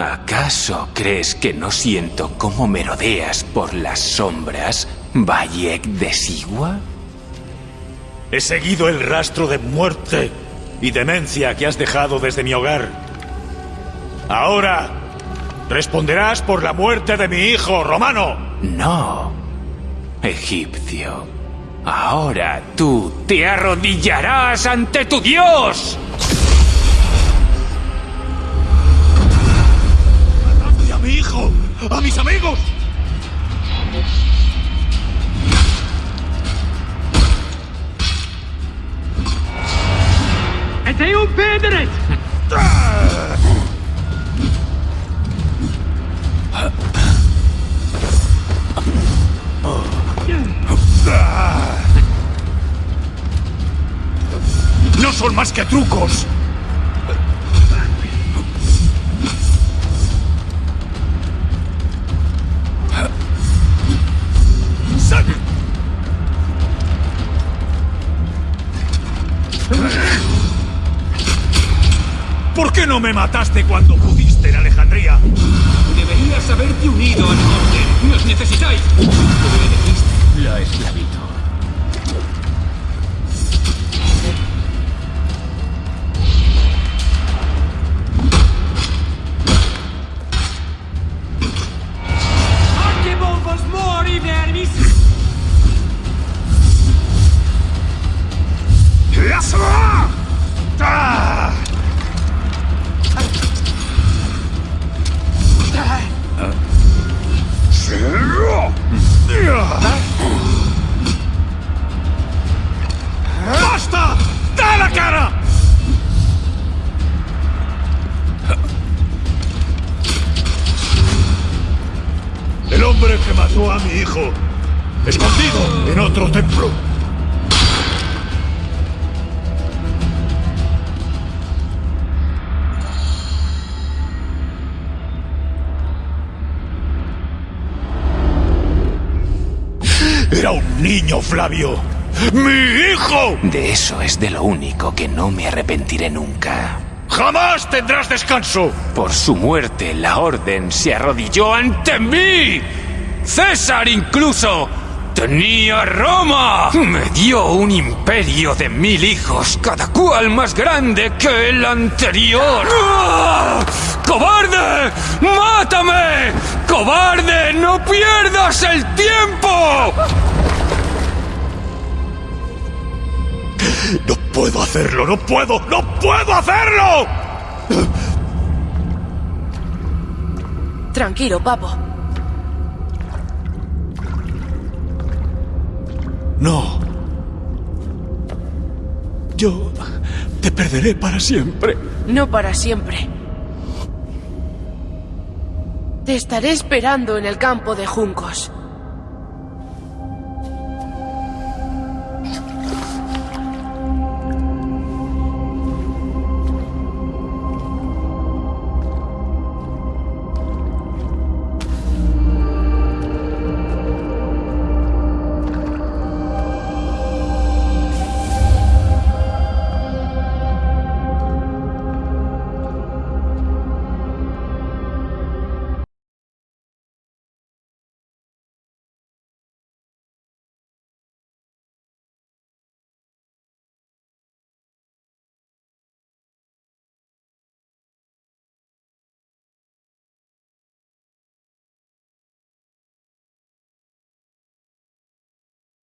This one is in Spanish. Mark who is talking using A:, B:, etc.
A: ¿Acaso crees que no siento cómo merodeas por las sombras, Bayek de Sigua?
B: He seguido el rastro de muerte y demencia que has dejado desde mi hogar. Ahora, responderás por la muerte de mi hijo, Romano.
A: No, egipcio. Ahora tú te arrodillarás ante tu Dios.
C: Het is un pedret!
B: ¡No son más que trucos! ¿Por qué no me mataste cuando pudiste en Alejandría?
C: Deberías haberte unido al orden. ¡Nos necesitáis!
B: A mi hijo, escondido en otro templo. Era un niño, Flavio. ¡Mi hijo!
A: De eso es de lo único que no me arrepentiré nunca.
B: ¡Jamás tendrás descanso!
A: Por su muerte, la orden se arrodilló ante mí. César incluso tenía Roma. Me dio un imperio de mil hijos, cada cual más grande que el anterior. ¡Ah! ¡Cobarde! ¡Mátame! ¡Cobarde! ¡No pierdas el tiempo!
B: No puedo hacerlo, no puedo, no puedo hacerlo.
D: Tranquilo, papo.
B: No. Yo te perderé para siempre.
D: No para siempre. Te estaré esperando en el campo de juncos.